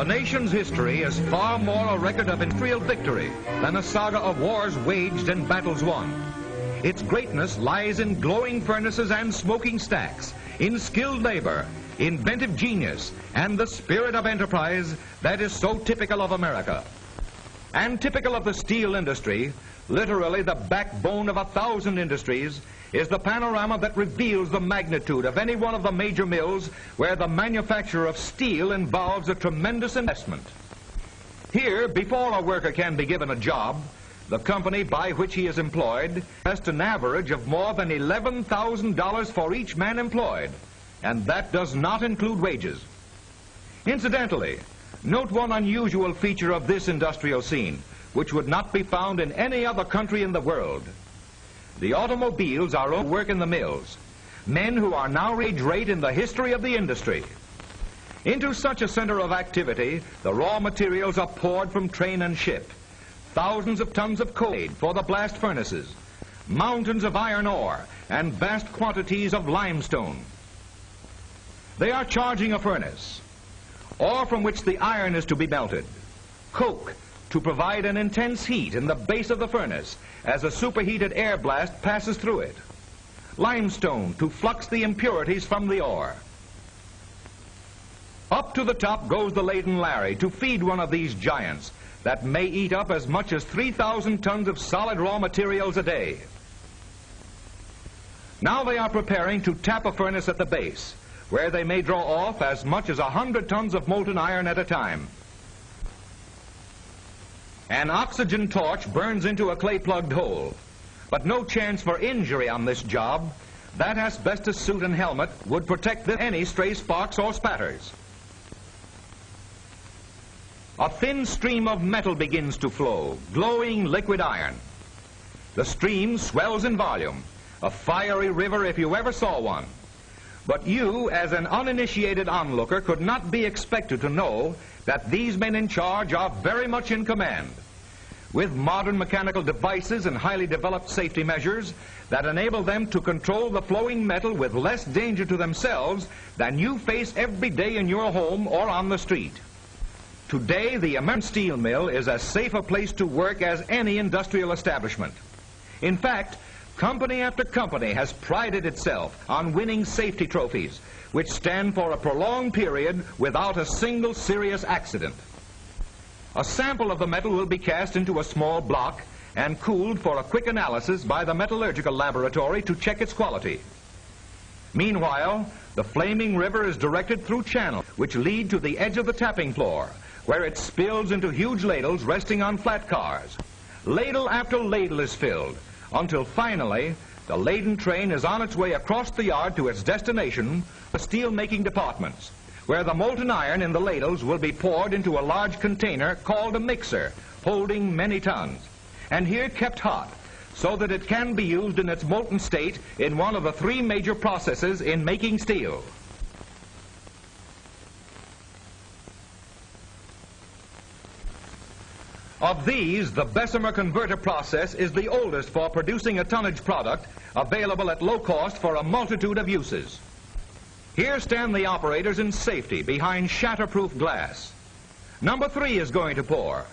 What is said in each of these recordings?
The nation's history is far more a record of industrial victory than a saga of wars waged and battles won. Its greatness lies in glowing furnaces and smoking stacks, in skilled labor, inventive genius, and the spirit of enterprise that is so typical of America. And typical of the steel industry, literally the backbone of a thousand industries, is the panorama that reveals the magnitude of any one of the major mills where the manufacture of steel involves a tremendous investment. Here, before a worker can be given a job, the company by which he is employed invests an average of more than $11,000 for each man employed, and that does not include wages. Incidentally, note one unusual feature of this industrial scene, which would not be found in any other country in the world. The automobiles are all work in the mills, men who are now age rate in the history of the industry. Into such a center of activity, the raw materials are poured from train and ship. Thousands of tons of coal for the blast furnaces, mountains of iron ore, and vast quantities of limestone. They are charging a furnace, ore from which the iron is to be melted, coke to provide an intense heat in the base of the furnace as a superheated air blast passes through it, limestone to flux the impurities from the ore. Up to the top goes the laden Larry to feed one of these giants that may eat up as much as 3,000 tons of solid raw materials a day. Now they are preparing to tap a furnace at the base, where they may draw off as much as 100 tons of molten iron at a time. An oxygen torch burns into a clay-plugged hole, but no chance for injury on this job. That asbestos suit and helmet would protect any stray sparks or spatters. A thin stream of metal begins to flow, glowing liquid iron. The stream swells in volume, a fiery river if you ever saw one. But you, as an uninitiated onlooker, could not be expected to know that these men in charge are very much in command. With modern mechanical devices and highly developed safety measures that enable them to control the flowing metal with less danger to themselves than you face every day in your home or on the street. Today, the American steel mill is as safe a place to work as any industrial establishment. In fact, company after company has prided itself on winning safety trophies, which stand for a prolonged period without a single serious accident. A sample of the metal will be cast into a small block and cooled for a quick analysis by the metallurgical laboratory to check its quality. Meanwhile, the flaming river is directed through channels which lead to the edge of the tapping floor where it spills into huge ladles resting on flat cars. Ladle after ladle is filled until finally the laden train is on its way across the yard to its destination, the steel-making departments, where the molten iron in the ladles will be poured into a large container called a mixer, holding many tons, and here kept hot so that it can be used in its molten state in one of the three major processes in making steel. Of these, the Bessemer converter process is the oldest for producing a tonnage product available at low cost for a multitude of uses. Here stand the operators in safety behind shatterproof glass. Number three is going to pour.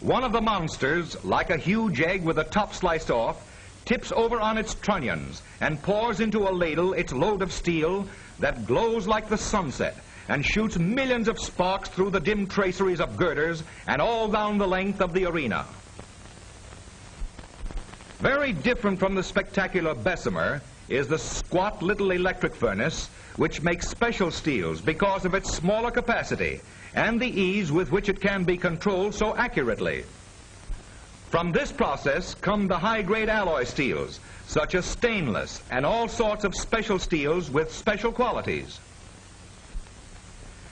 One of the monsters, like a huge egg with the top sliced off, tips over on its trunnions and pours into a ladle its load of steel that glows like the sunset and shoots millions of sparks through the dim traceries of girders and all down the length of the arena. Very different from the spectacular Bessemer is the squat little electric furnace which makes special steels because of its smaller capacity and the ease with which it can be controlled so accurately. From this process come the high-grade alloy steels, such as stainless and all sorts of special steels with special qualities.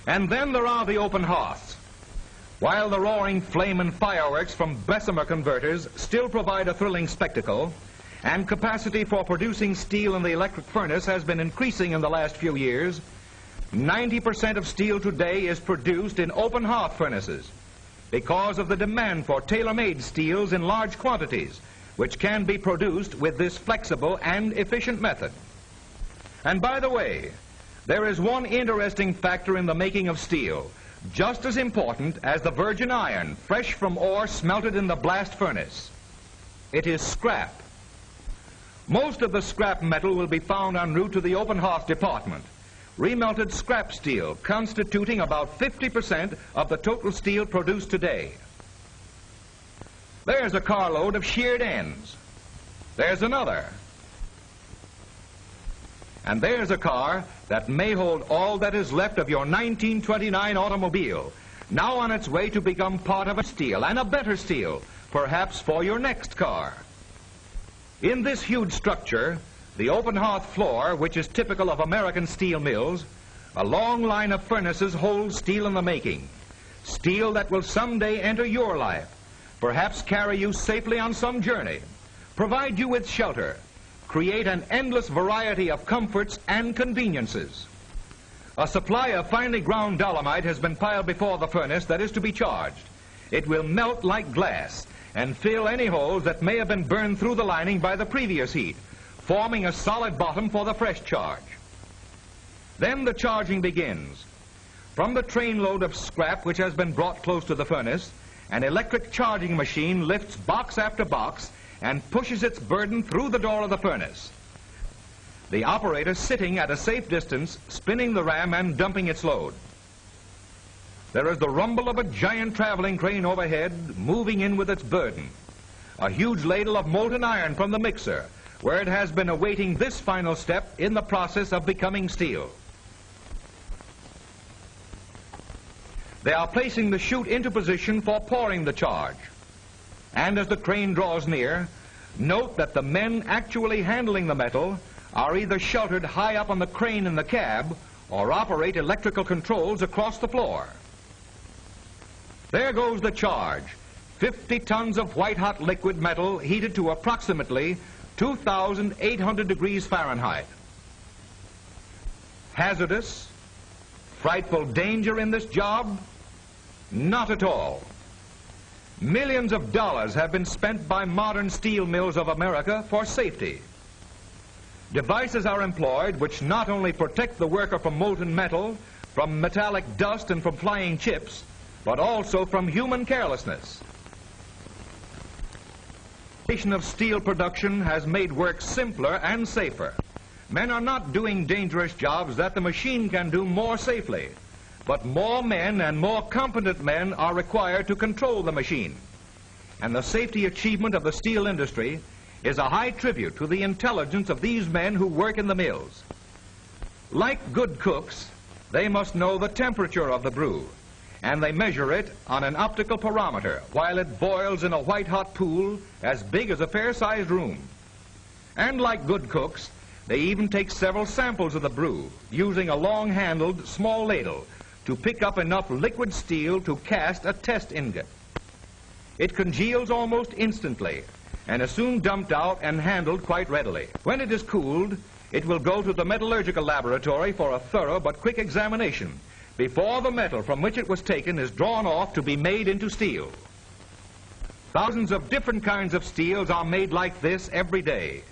And then there are the open hearths. While the roaring flame and fireworks from Bessemer converters still provide a thrilling spectacle, and capacity for producing steel in the electric furnace has been increasing in the last few years, 90% of steel today is produced in open hearth furnaces because of the demand for tailor-made steels in large quantities, which can be produced with this flexible and efficient method. And by the way, there is one interesting factor in the making of steel just as important as the virgin iron, fresh from ore smelted in the blast furnace. It is scrap. Most of the scrap metal will be found en route to the open hearth department. Remelted scrap steel constituting about 50% of the total steel produced today. There's a carload of sheared ends. There's another. And there's a car that may hold all that is left of your 1929 automobile, now on its way to become part of a steel, and a better steel, perhaps for your next car. In this huge structure, the open hearth floor, which is typical of American steel mills, a long line of furnaces holds steel in the making. Steel that will someday enter your life, perhaps carry you safely on some journey, provide you with shelter, create an endless variety of comforts and conveniences. A supply of finely ground dolomite has been piled before the furnace that is to be charged. It will melt like glass and fill any holes that may have been burned through the lining by the previous heat, forming a solid bottom for the fresh charge. Then the charging begins. From the trainload of scrap which has been brought close to the furnace, an electric charging machine lifts box after box and pushes its burden through the door of the furnace. The operator sitting at a safe distance, spinning the ram and dumping its load. There is the rumble of a giant traveling crane overhead, moving in with its burden. A huge ladle of molten iron from the mixer, where it has been awaiting this final step in the process of becoming steel. They are placing the chute into position for pouring the charge. And as the crane draws near, note that the men actually handling the metal are either sheltered high up on the crane in the cab or operate electrical controls across the floor. There goes the charge. 50 tons of white-hot liquid metal heated to approximately 2,800 degrees Fahrenheit. Hazardous? Frightful danger in this job? Not at all. Millions of dollars have been spent by modern steel mills of America for safety. Devices are employed which not only protect the worker from molten metal, from metallic dust and from flying chips, but also from human carelessness. The of steel production has made work simpler and safer. Men are not doing dangerous jobs that the machine can do more safely. But more men and more competent men are required to control the machine. And the safety achievement of the steel industry is a high tribute to the intelligence of these men who work in the mills. Like good cooks, they must know the temperature of the brew, and they measure it on an optical pyrometer while it boils in a white-hot pool as big as a fair-sized room. And like good cooks, they even take several samples of the brew using a long-handled small ladle to pick up enough liquid steel to cast a test ingot. It congeals almost instantly and is soon dumped out and handled quite readily. When it is cooled, it will go to the metallurgical laboratory for a thorough but quick examination before the metal from which it was taken is drawn off to be made into steel. Thousands of different kinds of steels are made like this every day.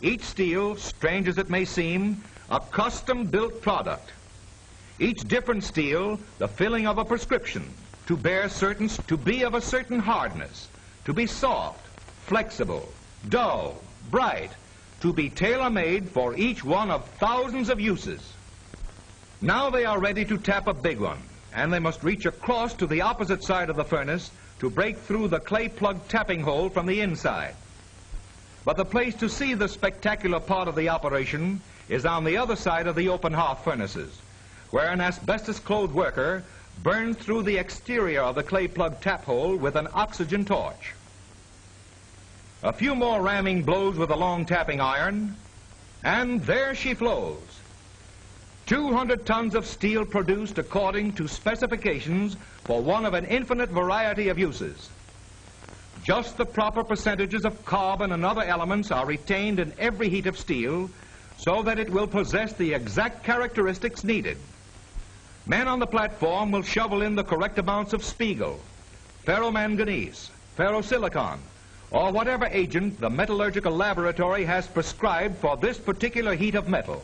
Each steel, strange as it may seem, a custom-built product each different steel, the filling of a prescription, to bear certain, to be of a certain hardness, to be soft, flexible, dull, bright, to be tailor-made for each one of thousands of uses. Now they are ready to tap a big one, and they must reach across to the opposite side of the furnace to break through the clay plug tapping hole from the inside. But the place to see the spectacular part of the operation is on the other side of the open hearth furnaces where an asbestos-clothed worker burned through the exterior of the clay plug tap hole with an oxygen torch. A few more ramming blows with a long tapping iron, and there she flows. 200 tons of steel produced according to specifications for one of an infinite variety of uses. Just the proper percentages of carbon and other elements are retained in every heat of steel so that it will possess the exact characteristics needed. Men on the platform will shovel in the correct amounts of spiegel, ferromanganese, ferrosilicon, or whatever agent the metallurgical laboratory has prescribed for this particular heat of metal.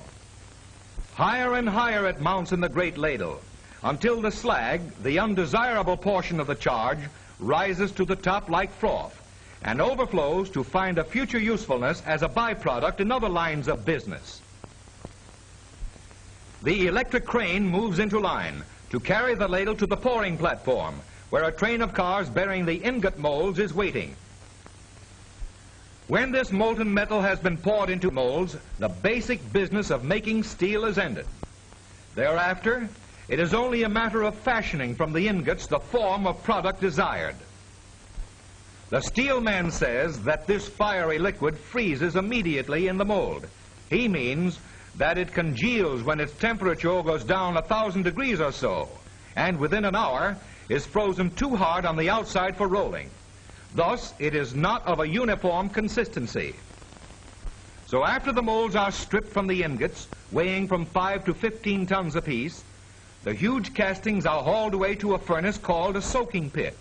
Higher and higher it mounts in the great ladle, until the slag, the undesirable portion of the charge, rises to the top like froth and overflows to find a future usefulness as a byproduct in other lines of business. The electric crane moves into line to carry the ladle to the pouring platform, where a train of cars bearing the ingot molds is waiting. When this molten metal has been poured into molds, the basic business of making steel is ended. Thereafter, it is only a matter of fashioning from the ingots the form of product desired. The steel man says that this fiery liquid freezes immediately in the mold. He means that it congeals when its temperature goes down a thousand degrees or so, and within an hour is frozen too hard on the outside for rolling. Thus, it is not of a uniform consistency. So after the molds are stripped from the ingots, weighing from 5 to 15 tons apiece, the huge castings are hauled away to a furnace called a soaking pit,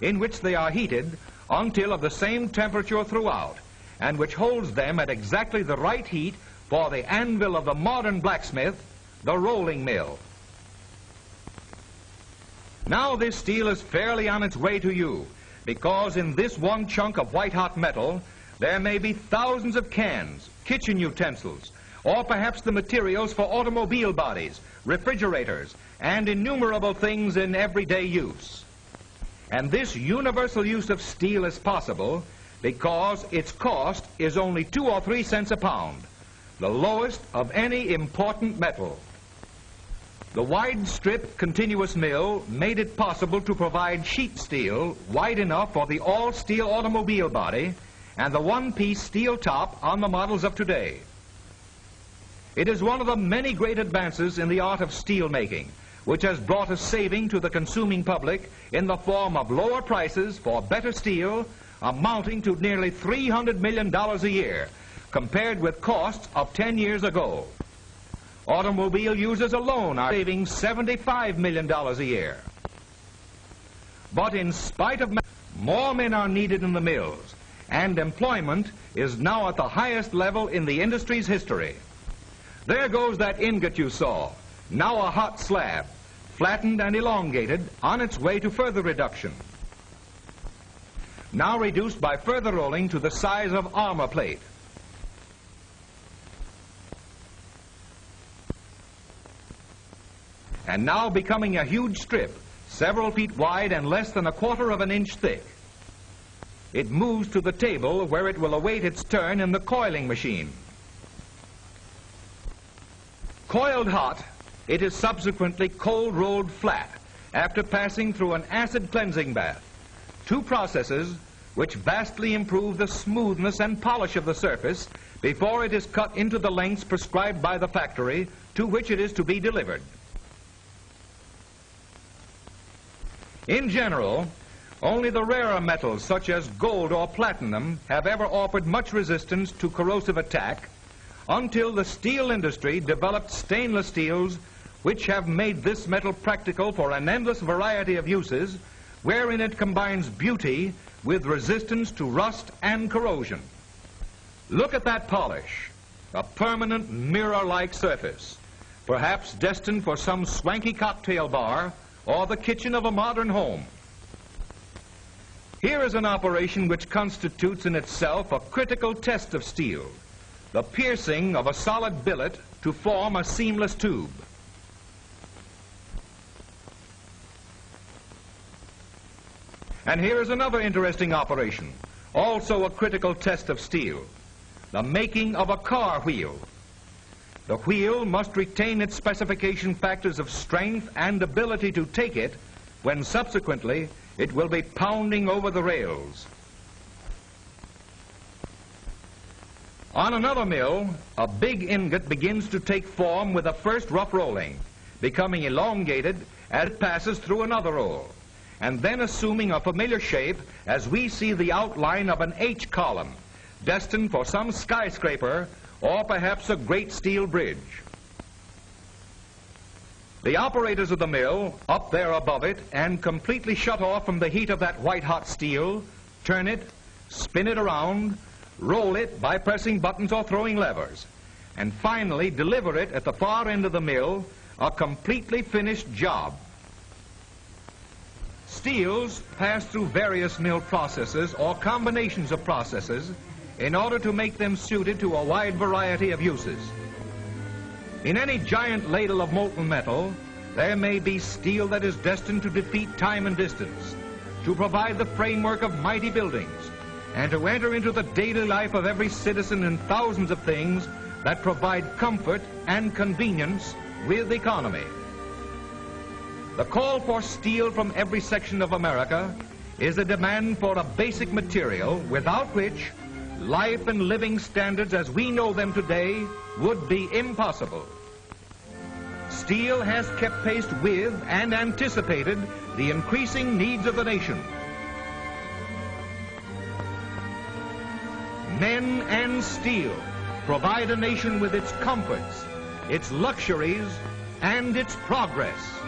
in which they are heated until of the same temperature throughout, and which holds them at exactly the right heat for the anvil of the modern blacksmith, the rolling mill. Now this steel is fairly on its way to you, because in this one chunk of white-hot metal, there may be thousands of cans, kitchen utensils, or perhaps the materials for automobile bodies, refrigerators, and innumerable things in everyday use. And this universal use of steel is possible because its cost is only two or three cents a pound, the lowest of any important metal. The wide strip continuous mill made it possible to provide sheet steel wide enough for the all-steel automobile body and the one-piece steel top on the models of today. It is one of the many great advances in the art of steel making, which has brought a saving to the consuming public in the form of lower prices for better steel amounting to nearly $300 million a year, compared with costs of 10 years ago. Automobile users alone are saving $75 million a year. But in spite of more men are needed in the mills, and employment is now at the highest level in the industry's history. There goes that ingot you saw, now a hot slab, flattened and elongated on its way to further reduction. Now reduced by further rolling to the size of armor plate. And now becoming a huge strip, several feet wide and less than a quarter of an inch thick. It moves to the table where it will await its turn in the coiling machine. Coiled hot, it is subsequently cold rolled flat after passing through an acid cleansing bath. Two processes which vastly improve the smoothness and polish of the surface before it is cut into the lengths prescribed by the factory to which it is to be delivered. In general, only the rarer metals such as gold or platinum have ever offered much resistance to corrosive attack until the steel industry developed stainless steels which have made this metal practical for an endless variety of uses wherein it combines beauty with resistance to rust and corrosion. Look at that polish, a permanent mirror-like surface, perhaps destined for some swanky cocktail bar or the kitchen of a modern home. Here is an operation which constitutes in itself a critical test of steel, the piercing of a solid billet to form a seamless tube. And here is another interesting operation, also a critical test of steel, the making of a car wheel. The wheel must retain its specification factors of strength and ability to take it when subsequently it will be pounding over the rails. On another mill, a big ingot begins to take form with a first rough rolling, becoming elongated as it passes through another roll, and then assuming a familiar shape as we see the outline of an H column, destined for some skyscraper or perhaps a great steel bridge. The operators of the mill, up there above it and completely shut off from the heat of that white-hot steel, turn it, spin it around, roll it by pressing buttons or throwing levers, and finally deliver it at the far end of the mill a completely finished job. Steels pass through various mill processes or combinations of processes in order to make them suited to a wide variety of uses. In any giant ladle of molten metal, there may be steel that is destined to defeat time and distance, to provide the framework of mighty buildings, and to enter into the daily life of every citizen in thousands of things that provide comfort and convenience with economy. The call for steel from every section of America is a demand for a basic material without which life and living standards as we know them today would be impossible. Steel has kept pace with and anticipated the increasing needs of the nation. Men and steel provide a nation with its comforts, its luxuries, and its progress.